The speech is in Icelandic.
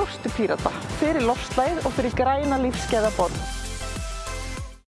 kjóstu Pírata fyrir loftslagið og fyrir græna lífsgæðaborg.